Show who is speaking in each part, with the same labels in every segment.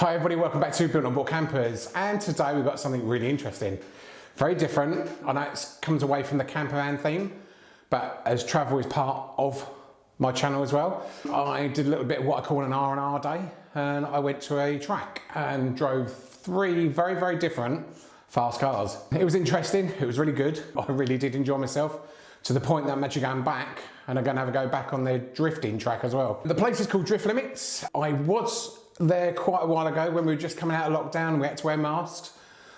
Speaker 1: Hi everybody, welcome back to Built on Board Campers and today we've got something really interesting. Very different, I know it comes away from the camper van theme but as travel is part of my channel as well, I did a little bit of what I call an R&R day and I went to a track and drove three very very different fast cars. It was interesting, it was really good, I really did enjoy myself to the point that I'm actually going back and I'm going to have a go back on the drifting track as well. The place is called Drift Limits. I was there quite a while ago when we were just coming out of lockdown we had to wear masks.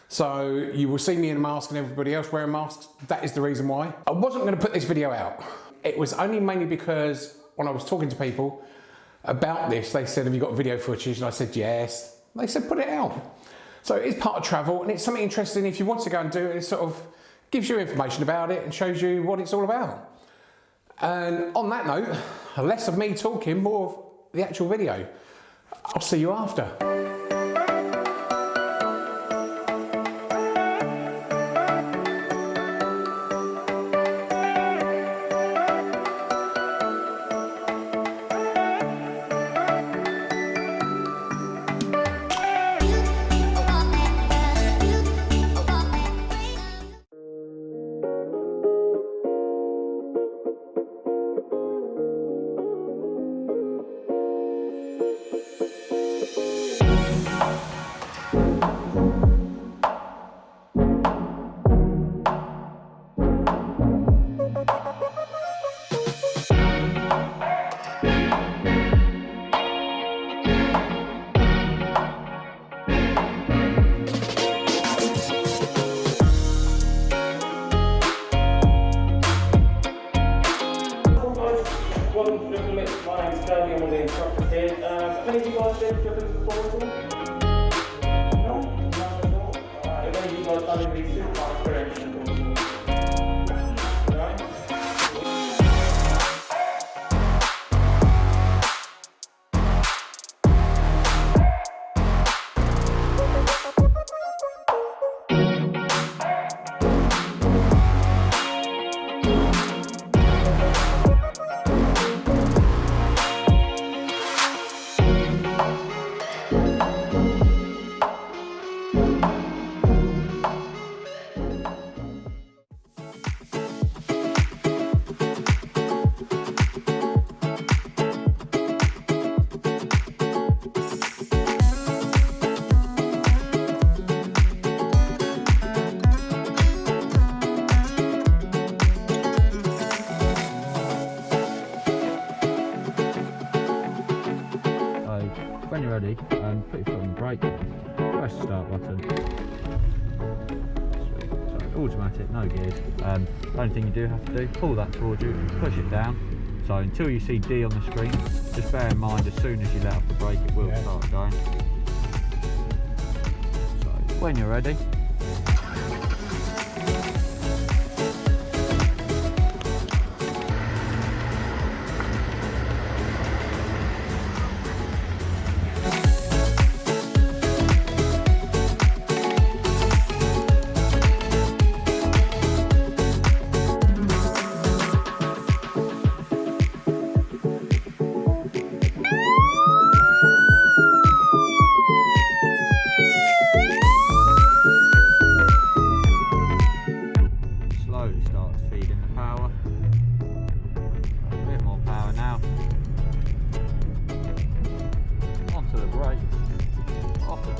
Speaker 1: So you will see me in a mask and everybody else wearing masks. That is the reason why. I wasn't going to put this video out. It was only mainly because when I was talking to people about this they said have you got video footage? And I said yes. They said put it out. So it's part of travel and it's something interesting. If you want to go and do it it sort of gives you information about it and shows you what it's all about. And on that note less of me talking more of the actual video I'll see you after.
Speaker 2: Do have to do. Pull that towards you push it down. So until you see D on the screen just bear in mind as soon as you let off the brake it will yeah. start going. So when you're ready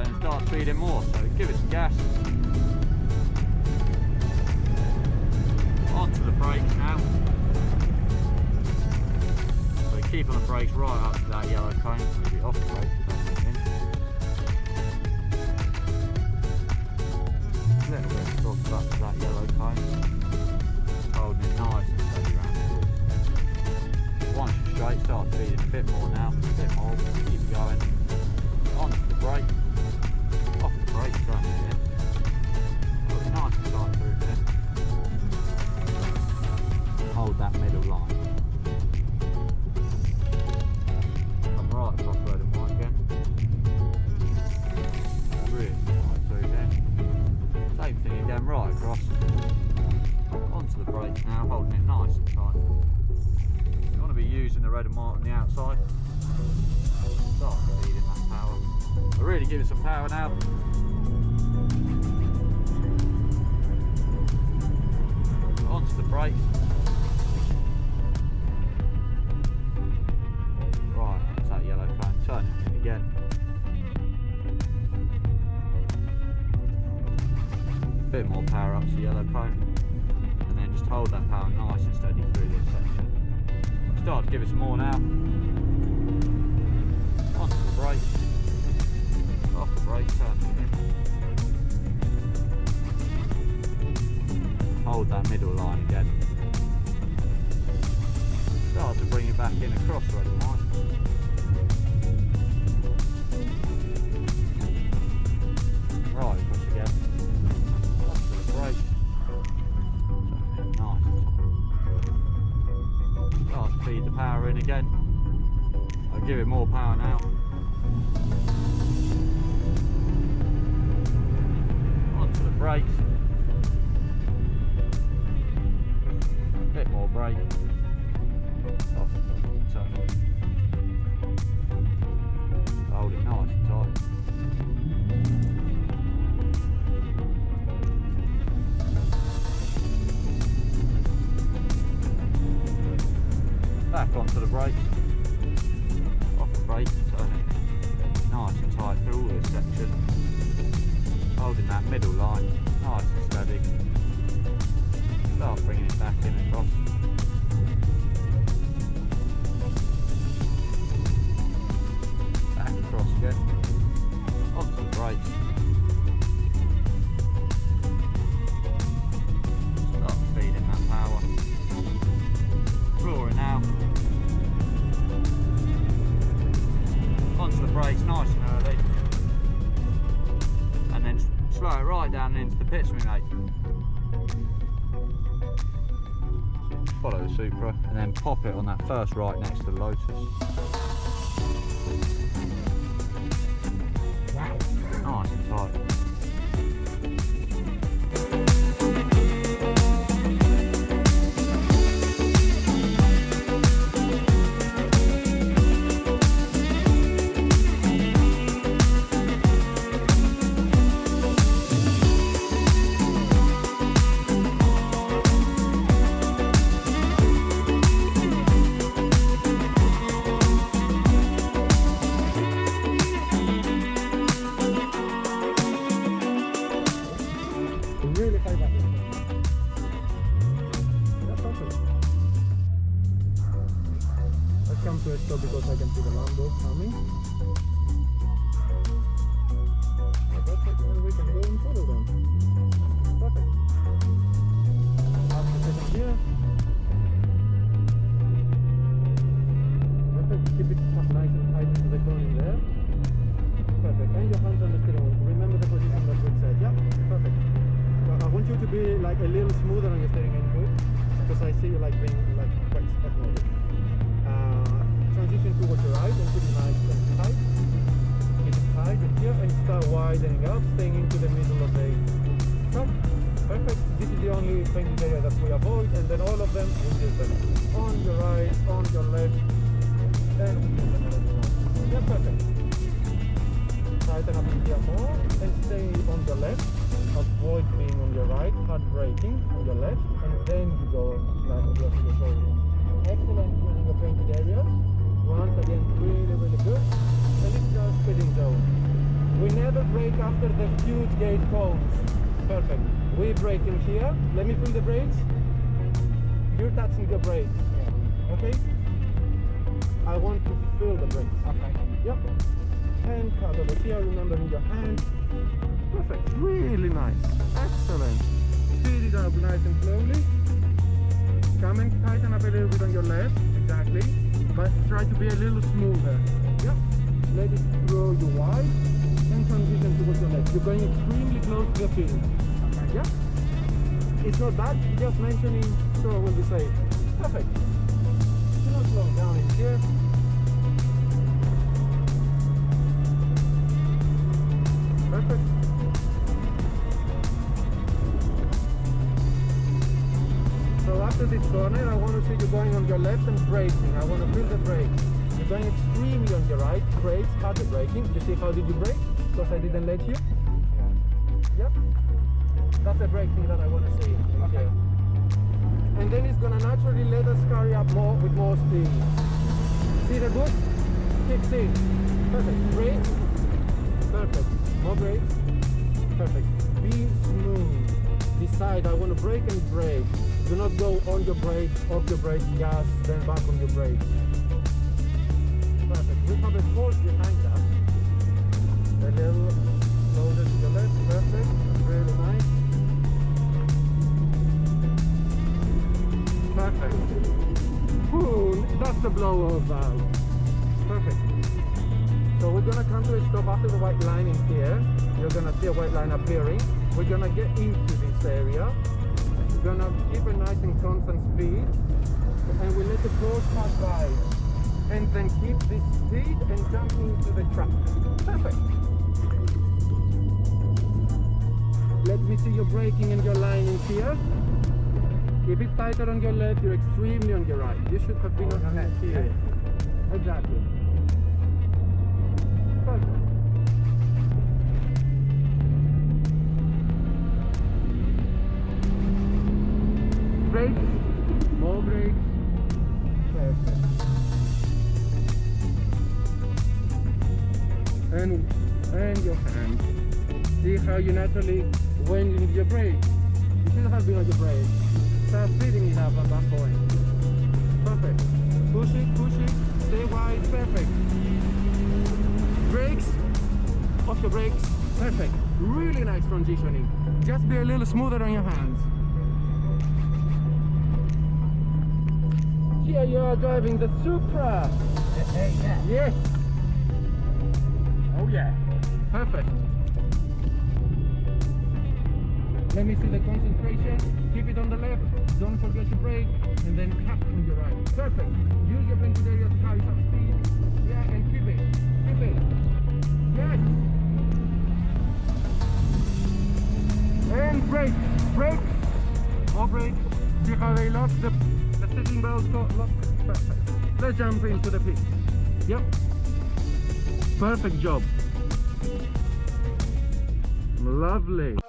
Speaker 2: and start feeding more, so give it some gas. Onto the brakes now. So keep on the brakes right up to that yellow cone, maybe off the brakes Little bit soft up to that yellow cone. Holding it nice and steady around. Once you're straight, start feeding a bit more now, a bit more, keep going. Onto the brake great truck there. It was nice to through there. Hold that middle line. I'm right across road and white again. Really nice through there. Same thing again, right across. Onto the brakes now, holding it nice and tight. You want to be using the red and white on the outside. Start feeding that power really give it some power now. Onto the brakes. Right, that's that yellow cone. Turn it in again. Bit more power up to the yellow cone. And then just hold that power nice and steady through this section. Start to give it some more now. Onto the brakes. Off the turn. Hold that middle line again. Start to bring it back in across the red line. Right, push again. Onto the brakes. Turn it nice. Start to feed the power in again. I'll give it more power now. The brakes. Bit more brake. Off. Oh, turn that Supra and then pop it on that first right next to the Lotus. Nice and tight.
Speaker 3: Like being like quite spotlighted. Uh, transition towards your right and keep it nice and tight. Keep it tight here and start widening up, staying into the middle of the truck. Perfect. This is the only painted area that we avoid and then all of them will be them on your right, on your left, and yeah, perfect tighten up here more and stay on the left. Avoid being on your right, hard braking on your left, and then you go areas. Once again, really, really good. And it's your speeding zone. We never brake after the huge gate cones. Perfect. We brake in here. Let me feel the brakes. You're touching the brakes. Okay? I want to feel the brakes. Okay. Yep hand cut over here, remember in your hand. Perfect, really nice, excellent. Speed it up nice and slowly. Come and tighten up a little bit on your left, exactly. But try to be a little smoother. Yep. Let it throw you wide and transition towards your left. You're going extremely close to the field. Okay. It's not bad, just mentioning so I will be safe. Perfect. Do not slow down in here. Perfect. This corner, I want to see you going on your left and braking. I want to feel the brake. You're going extremely on your right. brakes, harder braking. You see how did you brake? Because I didn't let you. Yep. That's the braking that I want to see. Okay. And then it's gonna naturally let us carry up more with more speed. See the good? Kicks in. Perfect. Brake. Perfect. More brakes. Perfect. Be smooth. Decide I want to brake and brake. Do not go on your brake, off your brake, gas, then back on your brake. Perfect. We have a force behind us. A little loaded to your left. Perfect. Really nice. Perfect. Ooh, that's the blow-off valve. Perfect. So we're gonna come to a stop after the white line in here. You're gonna see a white line appearing. We're gonna get into area. We're gonna keep a nice and constant speed. And we let the cars pass by. And then keep this speed and jump into the trap. Perfect. Let me see your braking and your lining here. Keep it tighter on your left, you're extremely on your right. You should have been on your left here. Exactly. Perfect. Brakes. More brakes. Perfect. And and your hand. See how you naturally went into your brake. You should have been on your brake. Start speeding it up at that point. Perfect. Push it, push it. Stay wide. Perfect. Brakes. Off your brakes. Perfect. Really nice transitioning. Just be a little smoother on your hands. Here you are driving the Supra. Yes. Oh yeah. Perfect. Let me see the concentration. Keep it on the left. Don't forget to brake. And then cut on your right. Perfect. Use your brake area to carry some speed. Yeah, and keep it. Keep it. Yes. And brake. Brake. More brake. See how they lock got locked? Perfect. Let's jump into the pit. Yep. Perfect job. Lovely.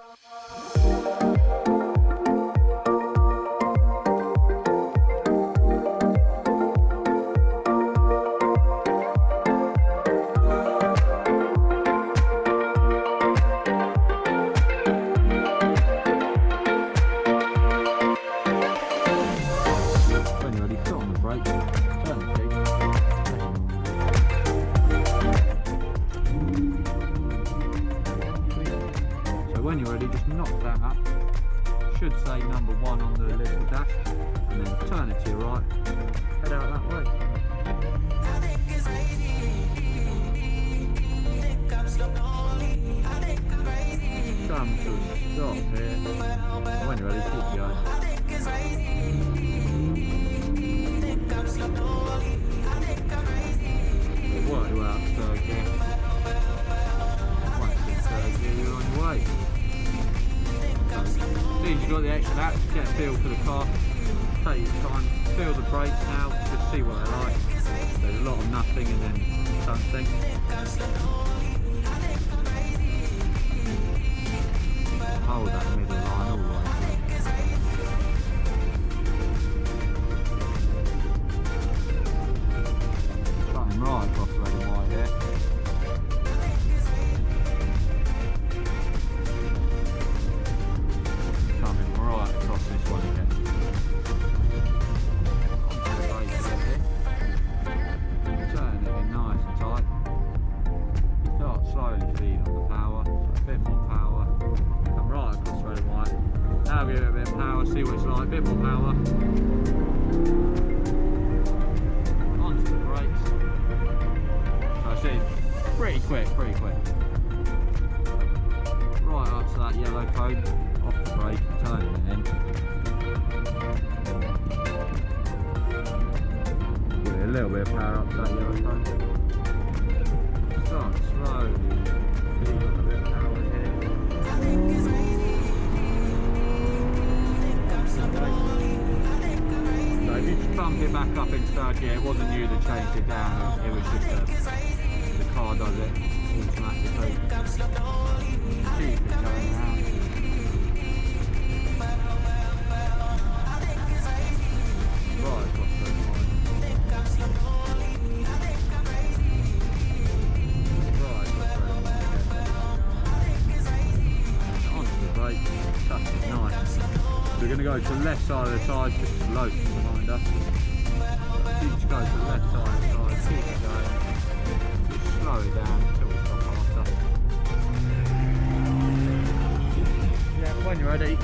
Speaker 2: Brake, turn. So when you're ready, just knock that up. Should say number one on the little dash, and then turn it to your right, head out that way. Got the extra laps, get a feel for the car, take your time, feel the brakes now, just see what they're like. There's a lot of nothing and then something. Hold that middle line all through. Cutting right slowly feeding on the power, a bit more power. Come right across red and white. Now give it a bit of power, see what it's like, a bit more power. Onto the brakes. So it's pretty quick, pretty quick. Right up to that yellow code, off the brake, turning it in. Give it a little bit of power up to that yellow code. It back up into third gear, it wasn't you that changed it down, it was just the, the car does it automatically. Right going to go to the left side of the tyres just load behind us. Each go to the left side of the tyres, keep it. Just slow it down until we stop after. Yeah, when you're ready.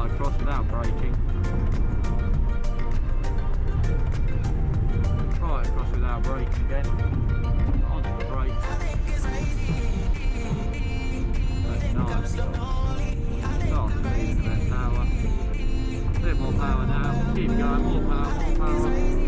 Speaker 2: Right across without braking. Right across without braking again. Onto the brakes. Nice. Start feeding a bit power. A bit more power now. Keep going. More power, more power.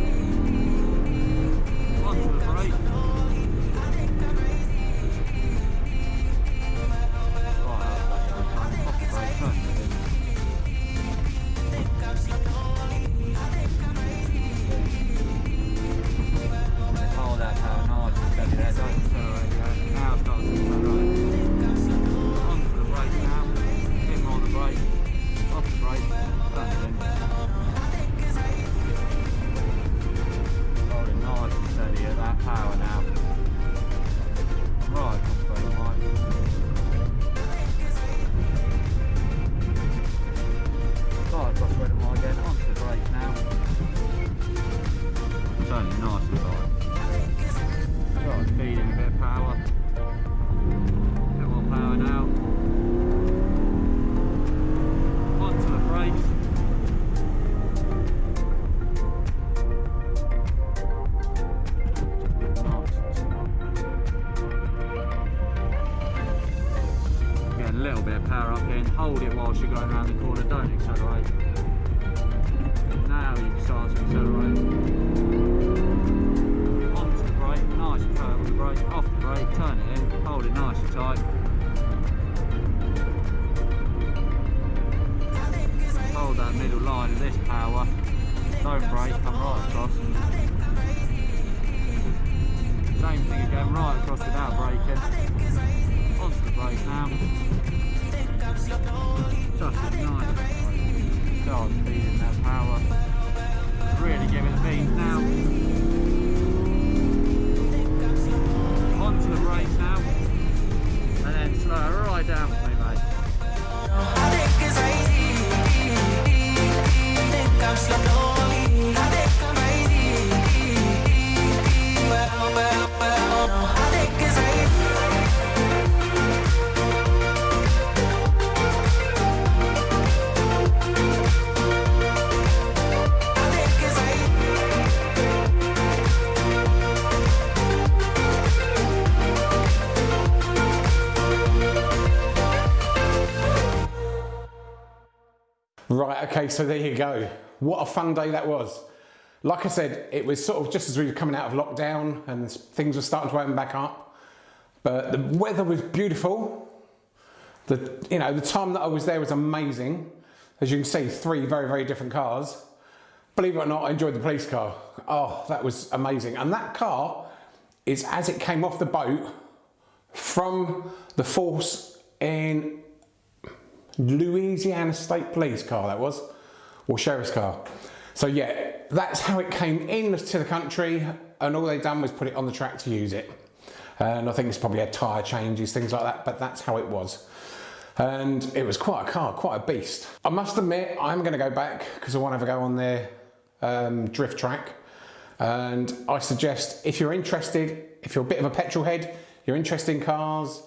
Speaker 1: Right, okay, so there you go. What a fun day that was. Like I said, it was sort of just as we were coming out of lockdown and things were starting to open back up. But the weather was beautiful. The, you know, the time that I was there was amazing. As you can see, three very, very different cars. Believe it or not, I enjoyed the police car. Oh, that was amazing. And that car is as it came off the boat from the force in Louisiana State Police car that was, or sheriff's car. So yeah, that's how it came in to the country and all they done was put it on the track to use it. And I think it's probably had tyre changes, things like that, but that's how it was. And it was quite a car, quite a beast. I must admit, I'm going to go back because I want to have a go on their um, drift track. And I suggest if you're interested, if you're a bit of a petrol head, you're interested in cars,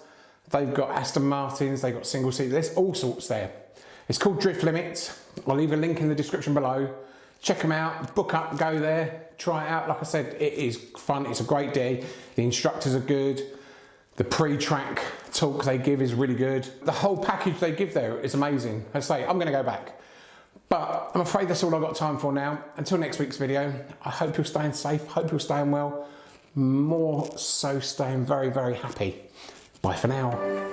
Speaker 1: They've got Aston Martins, they've got single seat, there's all sorts there. It's called Drift Limits. I'll leave a link in the description below. Check them out, book up, go there, try it out. Like I said, it is fun, it's a great day. The instructors are good. The pre-track talk they give is really good. The whole package they give there is amazing. I say, I'm gonna go back. But I'm afraid that's all I've got time for now. Until next week's video, I hope you're staying safe, hope you're staying well. More so staying very, very happy. Bye for now.